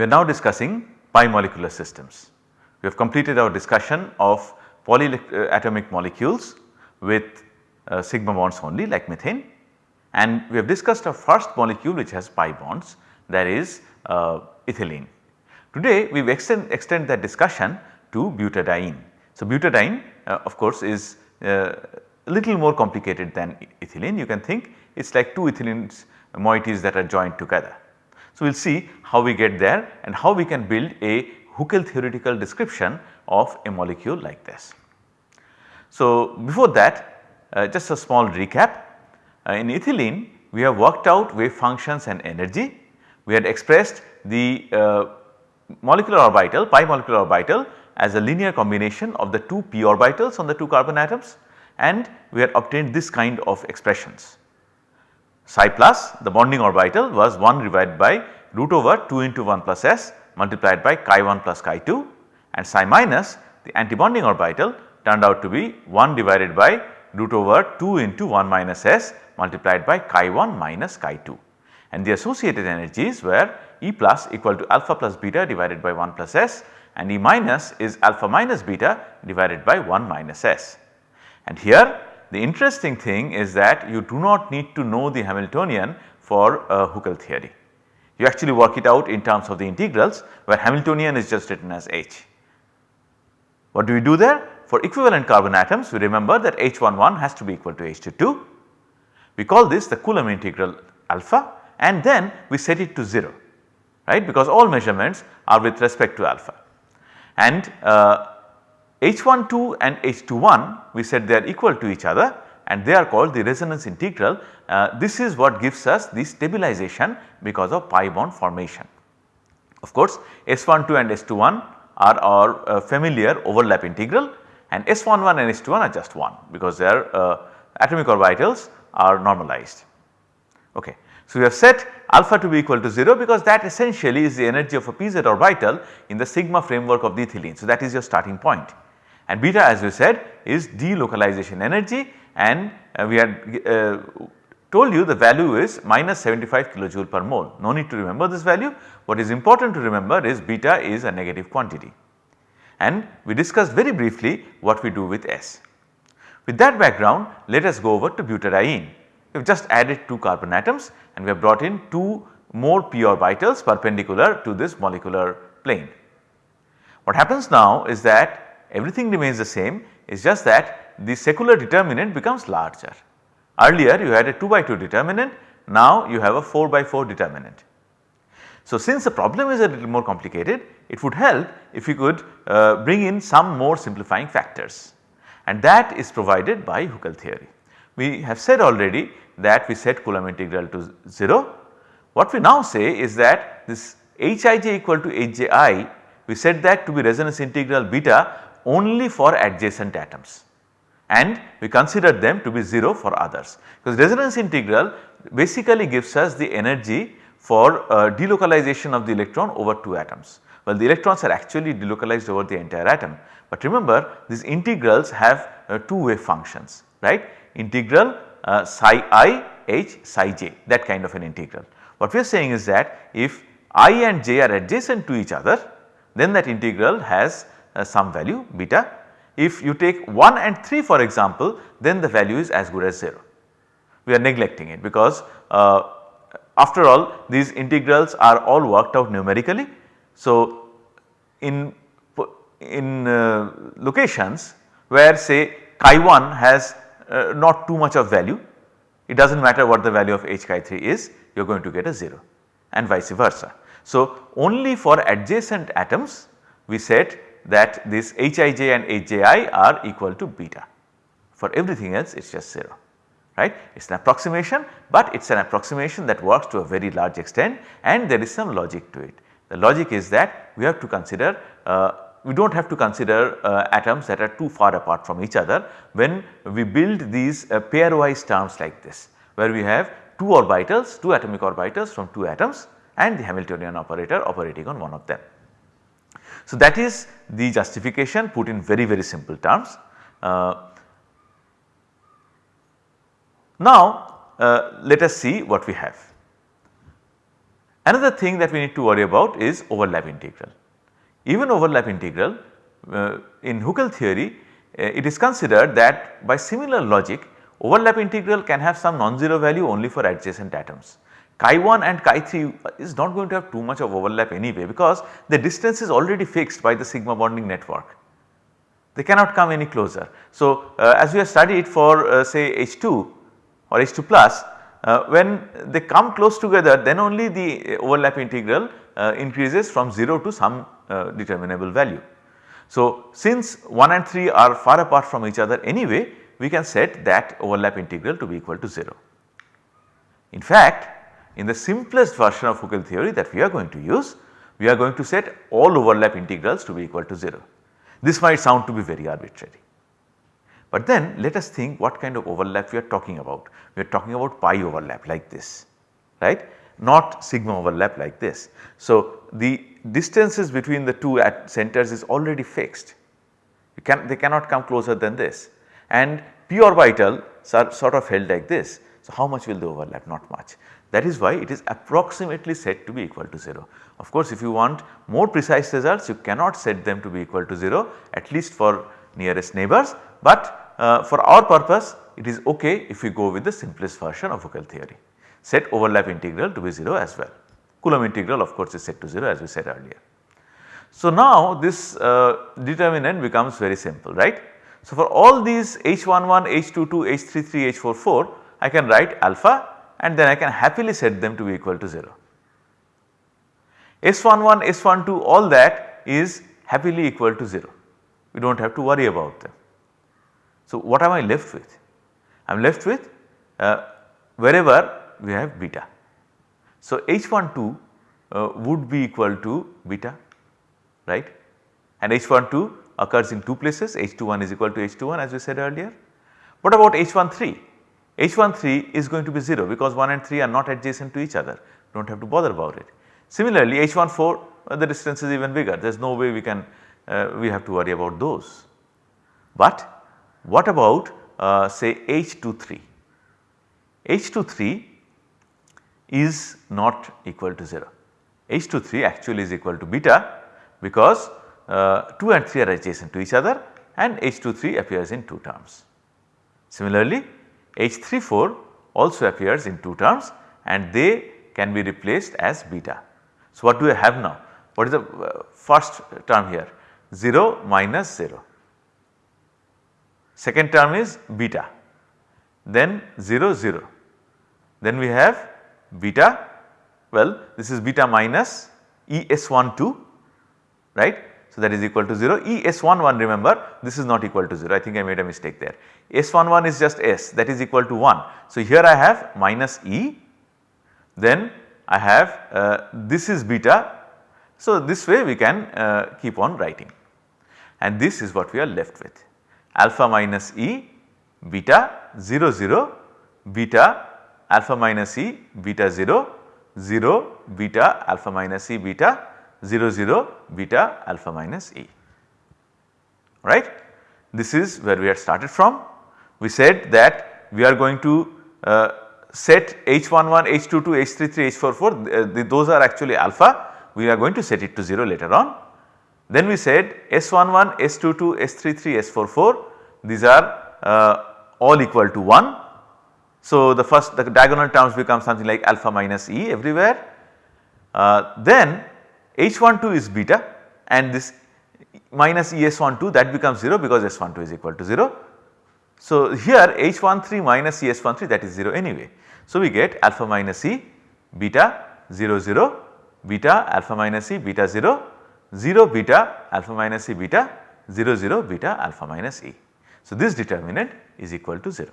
We are now discussing pi molecular systems. We have completed our discussion of polyatomic molecules with uh, sigma bonds only like methane and we have discussed our first molecule which has pi bonds that is uh, ethylene. Today we extend, extend that discussion to butadiene. So, butadiene uh, of course is uh, a little more complicated than ethylene you can think it is like two ethylene moieties that are joined together. So, we will see how we get there and how we can build a Huckel theoretical description of a molecule like this. So, before that uh, just a small recap uh, in ethylene we have worked out wave functions and energy. We had expressed the uh, molecular orbital pi molecular orbital as a linear combination of the two p orbitals on the 2 carbon atoms and we had obtained this kind of expressions. Psi plus the bonding orbital was 1 divided by root over 2 into 1 plus s multiplied by chi 1 plus chi 2 and psi minus the antibonding orbital turned out to be 1 divided by root over 2 into 1 minus s multiplied by chi 1 minus chi 2 and the associated energies were E plus equal to alpha plus beta divided by 1 plus s and E minus is alpha minus beta divided by 1 minus s. And here the interesting thing is that you do not need to know the Hamiltonian for uh, Huckel theory. You actually work it out in terms of the integrals where Hamiltonian is just written as H. What do we do there? For equivalent carbon atoms we remember that H11 has to be equal to H22 we call this the Coulomb integral alpha and then we set it to 0 right because all measurements are with respect to alpha. And uh, H12 and H21 we said they are equal to each other and they are called the resonance integral. Uh, this is what gives us the stabilization because of pi bond formation. Of course, S12 and S21 are our uh, familiar overlap integral and S11 and S21 are just 1 because their uh, atomic orbitals are normalized. Okay. So, we have set alpha to be equal to 0 because that essentially is the energy of a pz orbital in the sigma framework of the ethylene. So, that is your starting point and beta as we said is delocalization energy and uh, we had uh, told you the value is minus 75 kilojoule per mole. No need to remember this value. What is important to remember is beta is a negative quantity and we discussed very briefly what we do with S. With that background let us go over to butadiene. We have just added 2 carbon atoms and we have brought in 2 more p orbitals perpendicular to this molecular plane. What happens now is that everything remains the same it is just that the secular determinant becomes larger. Earlier you had a 2 by 2 determinant now you have a 4 by 4 determinant. So, since the problem is a little more complicated it would help if you could uh, bring in some more simplifying factors and that is provided by Huckel theory. We have said already that we set Coulomb integral to 0. What we now say is that this Hij equal to Hji we set that to be resonance integral beta only for adjacent atoms and we consider them to be 0 for others because resonance integral basically gives us the energy for uh, delocalization of the electron over 2 atoms. Well the electrons are actually delocalized over the entire atom but remember these integrals have uh, two wave functions right integral uh, psi i h psi j that kind of an integral. What we are saying is that if i and j are adjacent to each other then that integral has some value beta. If you take 1 and 3 for example then the value is as good as 0. We are neglecting it because uh, after all these integrals are all worked out numerically. So, in in uh, locations where say chi 1 has uh, not too much of value, it does not matter what the value of h chi 3 is you are going to get a 0 and vice versa. So, only for adjacent atoms we said that this Hij and Hji are equal to beta for everything else it is just 0 right. It is an approximation but it is an approximation that works to a very large extent and there is some logic to it. The logic is that we have to consider uh, we do not have to consider uh, atoms that are too far apart from each other when we build these uh, pairwise terms like this where we have 2 orbitals 2 atomic orbitals from 2 atoms and the Hamiltonian operator operating on one of them. So, that is the justification put in very very simple terms. Uh, now, uh, let us see what we have. Another thing that we need to worry about is overlap integral. Even overlap integral uh, in Huckel theory uh, it is considered that by similar logic overlap integral can have some non-zero value only for adjacent atoms. Chi 1 and chi 3 is not going to have too much of overlap anyway because the distance is already fixed by the sigma bonding network. They cannot come any closer. So, uh, as we have studied for uh, say H2 or H2 plus uh, when they come close together then only the overlap integral uh, increases from 0 to some uh, determinable value. So, since 1 and 3 are far apart from each other anyway we can set that overlap integral to be equal to 0. In fact, in the simplest version of Huckel theory that we are going to use we are going to set all overlap integrals to be equal to 0. This might sound to be very arbitrary. But then let us think what kind of overlap we are talking about. We are talking about pi overlap like this right not sigma overlap like this. So, the distances between the two at centers is already fixed can they cannot come closer than this and p orbitals are sort of held like this. So, how much will they overlap? Not much. That is why it is approximately set to be equal to 0. Of course, if you want more precise results you cannot set them to be equal to 0 at least for nearest neighbors, but uh, for our purpose it is ok if we go with the simplest version of Huckel theory. Set overlap integral to be 0 as well. Coulomb integral of course is set to 0 as we said earlier. So, now this uh, determinant becomes very simple right. So, for all these H11, H22, H33, H44 I can write alpha and then I can happily set them to be equal to 0. S11, S12 all that is happily equal to 0 we do not have to worry about them. So, what am I left with? I am left with uh, wherever we have beta. So, H12 uh, would be equal to beta right and H12 occurs in two places H21 is equal to H21 as we said earlier. What about H13? H13 is going to be 0 because 1 and 3 are not adjacent to each other do not have to bother about it. Similarly H14 uh, the distance is even bigger there is no way we can uh, we have to worry about those. But what about uh, say H23? H23 is not equal to 0. H23 actually is equal to beta because uh, 2 and 3 are adjacent to each other and H23 appears in 2 terms. Similarly, H34 also appears in 2 terms and they can be replaced as beta. So, what do I have now? What is the uh, first term here? 0 minus 0. Second term is beta, then 0 0. Then we have beta well this is beta minus ES12 right. So, that is equal to 0 ES11 remember this is not equal to 0 I think I made a mistake there. S11 is just S that is equal to 1. So, here I have minus E then I have uh, this is beta. So, this way we can uh, keep on writing. And this is what we are left with. Alpha minus E beta 0 0 beta alpha minus E beta 0 0 beta alpha minus E beta 0 0 beta alpha minus E right. This is where we had started from. We said that we are going to uh, set H11, H22, H33, H44 uh, those are actually alpha we are going to set it to 0 later on. Then we said S11, S22, S33, S44 these are uh, all equal to 1 so, the first the diagonal terms become something like alpha minus E everywhere. Uh, then H12 is beta and this minus ES12 that becomes 0 because S12 is equal to 0. So, here H13 minus ES13 that is 0 anyway. So, we get alpha minus E beta 0 0 beta alpha minus E beta 0 0 beta alpha minus E beta 0 0 beta alpha minus E. So, this determinant is equal to 0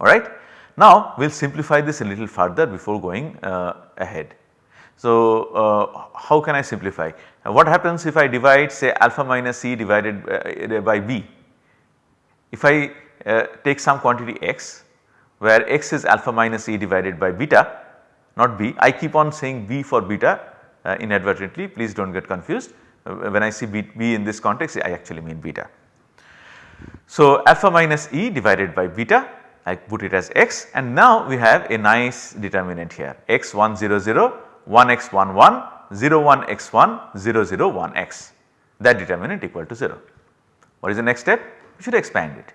alright. Now we will simplify this a little further before going uh, ahead. So uh, how can I simplify? What happens if I divide say alpha minus c divided uh, by b? If I uh, take some quantity x where x is alpha minus e divided by beta not b I keep on saying b for beta uh, inadvertently please do not get confused when I see b, b in this context I actually mean beta. So alpha minus e divided by beta I put it as x and now we have a nice determinant here x 1 0 0 1 x 1 1 0 1 x 1 0 0 1 x that determinant equal to 0. What is the next step? We should expand it.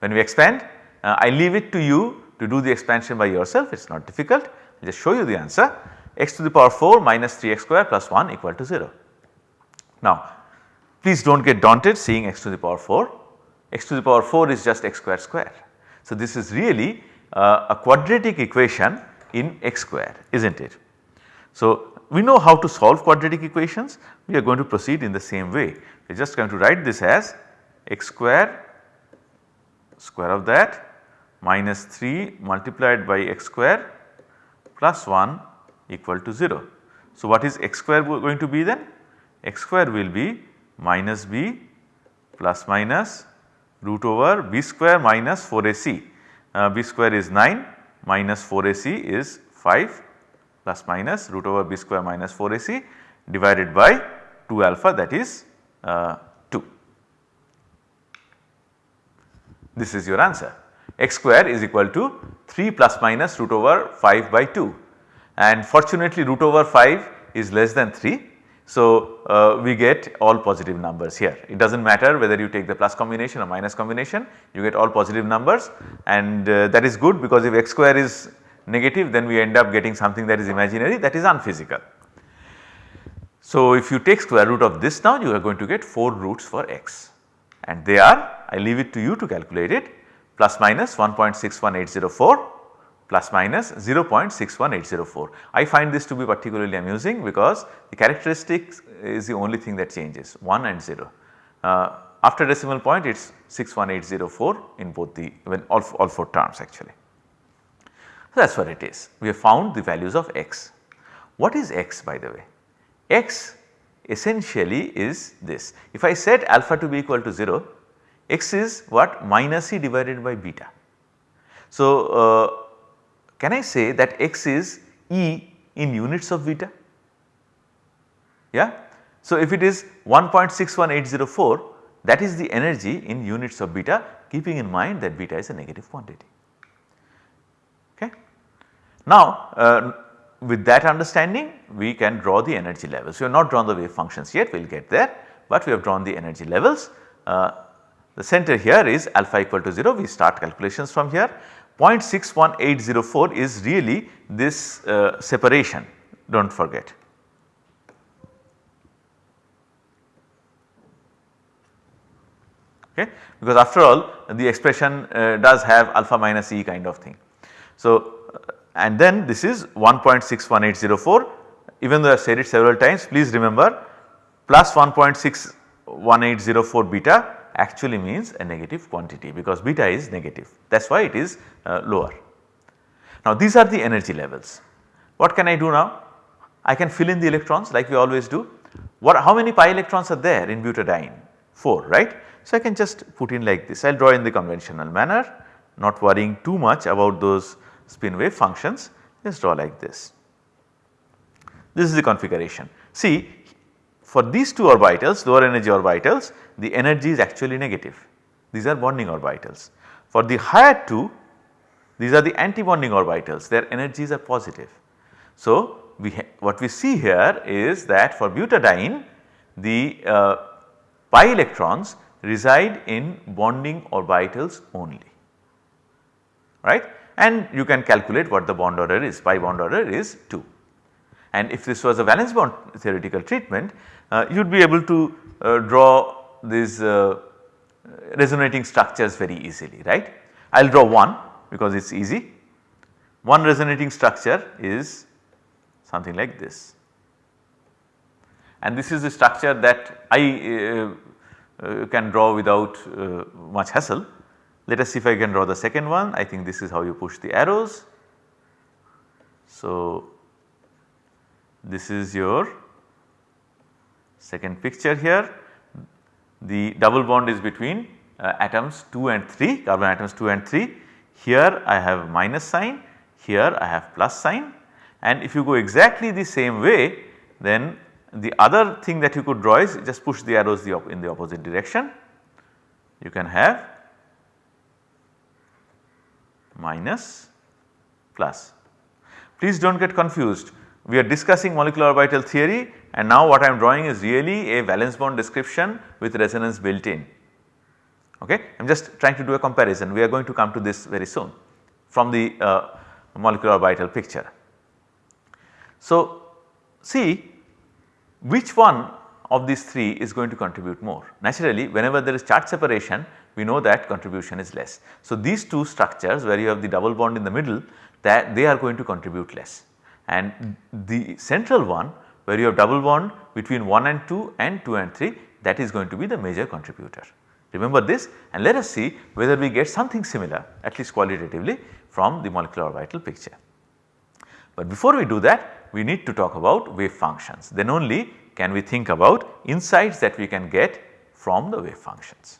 When we expand uh, I leave it to you to do the expansion by yourself it is not difficult I just show you the answer x to the power 4 minus 3x square plus 1 equal to 0. Now please do not get daunted seeing x to the power 4 x to the power 4 is just x square square. So, this is really uh, a quadratic equation in x square is not it. So, we know how to solve quadratic equations we are going to proceed in the same way we are just going to write this as x square square of that minus 3 multiplied by x square plus 1 equal to 0. So, what is x square going to be then? x square will be minus b plus minus root over b square minus 4ac. Uh, b square is 9 minus 4ac is 5 plus minus root over b square minus 4ac divided by 2 alpha that is uh, 2. This is your answer x square is equal to 3 plus minus root over 5 by 2 and fortunately root over 5 is less than 3 so, uh, we get all positive numbers here. It does not matter whether you take the plus combination or minus combination, you get all positive numbers and uh, that is good because if x square is negative then we end up getting something that is imaginary that is unphysical. So, if you take square root of this now you are going to get 4 roots for x and they are I leave it to you to calculate it plus minus 1.61804 plus minus 0.61804. I find this to be particularly amusing because the characteristics is the only thing that changes 1 and 0. Uh, after decimal point it is 61804 in both the when all, all 4 terms actually. So, that is what it is. We have found the values of x. What is x by the way? x essentially is this. If I set alpha to be equal to 0, x is what minus e divided by beta. So, uh, can I say that x is E in units of beta? Yeah. So, if it is 1.61804 that is the energy in units of beta keeping in mind that beta is a negative quantity. Okay. Now, uh, with that understanding we can draw the energy levels. We have not drawn the wave functions yet we will get there, but we have drawn the energy levels. Uh, the center here is alpha equal to 0 we start calculations from here 0.61804 is really this uh, separation do not forget. Okay, because after all the expression uh, does have alpha minus e kind of thing. So, and then this is 1.61804 even though I said it several times please remember plus 1.61804 beta actually means a negative quantity because beta is negative that is why it is uh, lower. Now these are the energy levels. What can I do now? I can fill in the electrons like we always do. What how many pi electrons are there in butadiene? 4 right. So I can just put in like this I will draw in the conventional manner not worrying too much about those spin wave functions just draw like this. This is the configuration. See for these two orbitals lower energy orbitals the energy is actually negative these are bonding orbitals. For the higher two these are the anti-bonding orbitals their energies are positive. So we what we see here is that for butadiene the uh, pi electrons reside in bonding orbitals only right and you can calculate what the bond order is pi bond order is 2. And if this was a valence bond theoretical treatment uh, you would be able to uh, draw these uh, resonating structures very easily right. I will draw one because it is easy. One resonating structure is something like this and this is the structure that I uh, uh, can draw without uh, much hassle. Let us see if I can draw the second one. I think this is how you push the arrows. So, this is your second picture here. The double bond is between uh, atoms 2 and 3 carbon atoms 2 and 3 here I have minus sign. Here I have plus sign. And if you go exactly the same way then the other thing that you could draw is just push the arrows the in the opposite direction. You can have minus plus. Please do not get confused we are discussing molecular orbital theory and now what I am drawing is really a valence bond description with resonance built in. Okay. I am just trying to do a comparison we are going to come to this very soon from the uh, molecular orbital picture. So, see which one of these 3 is going to contribute more. Naturally whenever there is charge separation we know that contribution is less. So, these two structures where you have the double bond in the middle that they are going to contribute less and the central one where you have double bond between 1 and 2 and 2 and 3 that is going to be the major contributor. Remember this and let us see whether we get something similar at least qualitatively from the molecular orbital picture. But before we do that we need to talk about wave functions then only can we think about insights that we can get from the wave functions.